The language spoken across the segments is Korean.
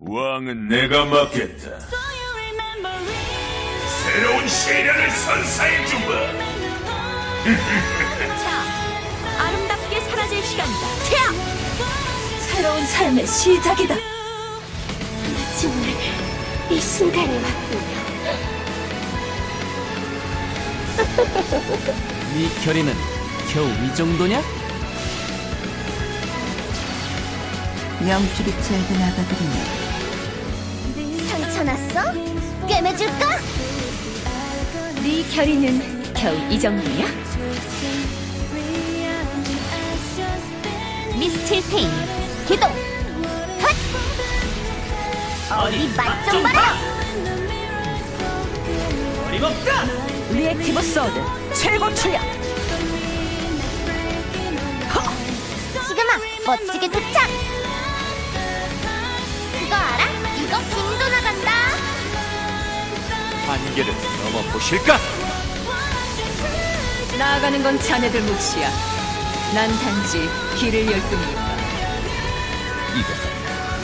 왕은 내가 맡겠다. 새로운 시련을 선사해주마. 자, 아름답게 사라질 시간이다. 태양! 새로운 삶의 시작이다. 마침내 이 순간이 왔군요. 네 결의는 겨우 이 정도냐? 명줄이 짧은 아가들이네. 상처 났어? 꿰매줄까? 네 결의는 겨우 이 정도냐? 미스틸테인 기동 헛! 어디 맛좀 봐라 어림없다! reactive sword 최고 출력. 지금 막 멋지게 도착 한계를 넘어보실까? 나아가는 건 자네들 몫이야. 난 단지 길을 열 뿐이니까.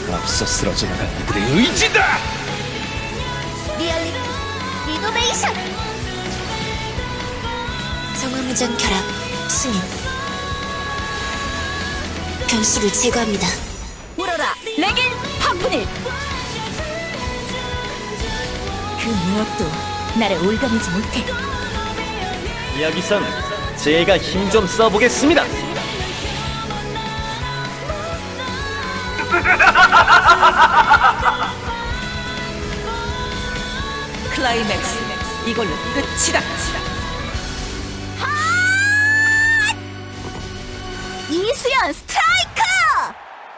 이건 앞서 쓰러져 나간 이들의 의지다! reality renovation 정화무장 결합 승인 변수를 제거합니다 울어라 레긴 파프닐. 그 무엇도 나를 옭아매지 못해. 여기선 제가 힘 좀 써보겠습니다. 클라이맥스 이걸로 끝이다. 이수연 스트라이크